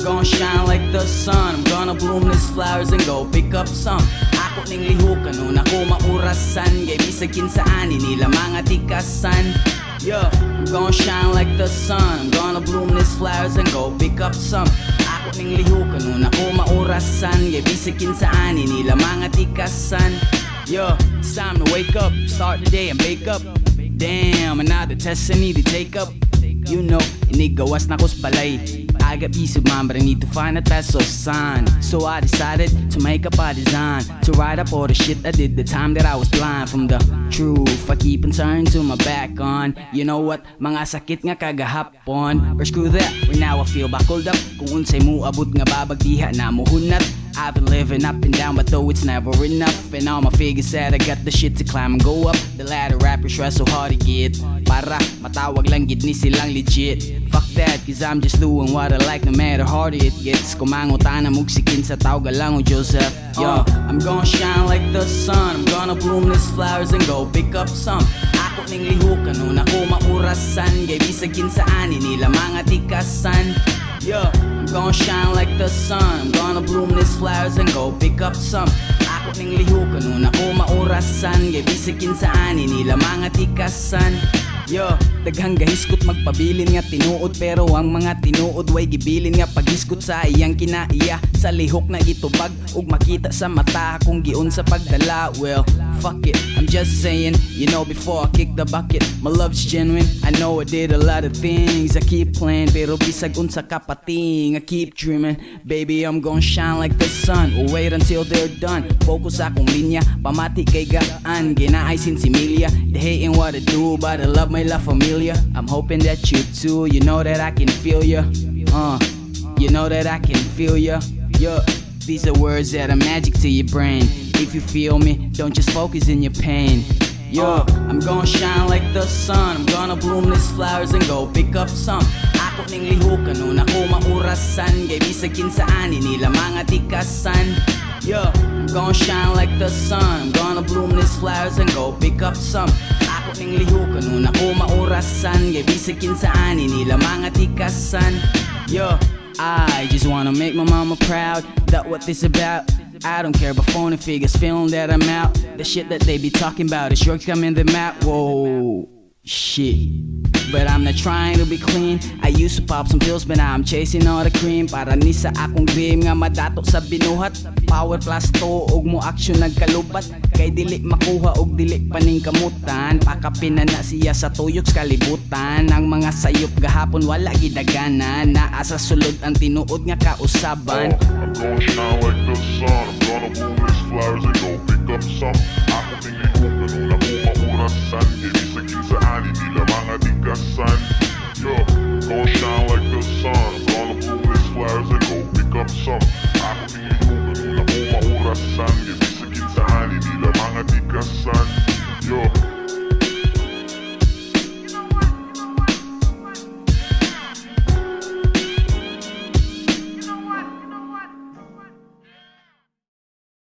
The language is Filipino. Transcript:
shine like the sun. I'm gonna bloom these flowers and go pick up some. Ako ning lihukan nun ako maurasan. Kay bisag kinsaani nila mga tikasan. Yeah, I'm gonna shine like the sun. I'm gonna bloom these flowers and go pick up some. Ako ning lihukan nun ako maurasan. Kay bisag kinsaani nila mga tikasan. Yeah, it's time to wake up. Start the day and wake up. Damn, another test I need to take up You know, inigawas na ko sa balay? I got peace but I need to find a test of sign So I decided to make up a design To write up all the shit I did the time that I was blind. From the truth, I keep on turning to my back on. You know what, mga sakit nga kagahapon Or screw that, right now I feel buckled up. Kung unsay mo abot nga babagdiha na mo hunat I've been living up and down, but though it's never enough. And all my figures said I got the shit to climb and go up. The ladder rappers try so hard to get. Para matawag lang gid ni silang legit. Fuck that, cause I'm just doing what I like no matter how hard it gets. Kumangutan na mugsikin sa tawag lang o Joseph. Yo, I'm gonna shine like the sun. I'm gonna bloom these flowers and go pick up some. Ako ning lihukan nun ako maurasan. Kay bisag kinsaani nila mga tikasan. Yeah, I'm gonna shine like the sun. I'm gonna bloom these flowers and go pick up some. Ako ning lihukan nun ako maurasan Kay bisag kinsaani nila mga tikasan Yo, daghang gahiskot magpabilin nga tinuod Pero ang mga tinuod way gibilin nga paghiskot sa iyang kinaiya. Sa lihok na itubag ug makita sa mata kung giun sa pagdala. Well, fuck it, I'm just saying You know before I kick the bucket My love's genuine. I know I did a lot of things I keep playing pero bisag unsa kapating I keep dreaming. Baby, I'm gonna shine like the sun Or wait until they're done. Focus akong linya Pamati kay gaan Ginaay sinsimilya They hating what I do But I love my La Familia I'm hoping that you too You know that I can feel ya. Uh, You know that I can feel ya. Yeah These are words that are magic to your brain. If you feel me Don't just focus in your pain. Yo, I'm gonna shine like the sun. I'm gonna bloom these flowers and go pick up some. Ako ning lihukan nun ako maurasan. Kay bisag kinsaani nila mga tikasan. Yo, I'm gonna shine like the sun. I'm gonna bloom these flowers and go pick up some Bisag kinsaani nila mga tikasan Yo, I just wanna make my mama proud That what this about. I don't care about phony figures feeling that I'm out. The shit that they be talking about is sure coming the map. Whoa, shit. But I'm not trying to be clean. I used to pop some pills but now I'm chasing all the cream. Para ni sa akong dream nga madato sa binuhat. Power plus to og mo action nagkalubat. Kay dili makuha og dili paning kamutan. Pakapina na siya sa tuyok sa kalibutan. Ang mga sayop gahapon wala gidaganan. Naa sa sulod ang tinuod nga kausaban. I'm gonna shine like the sun. I'm gonna bloom these flowers and go pick up some. Ako tinglihukan nung ako maurasan Ibig got signed.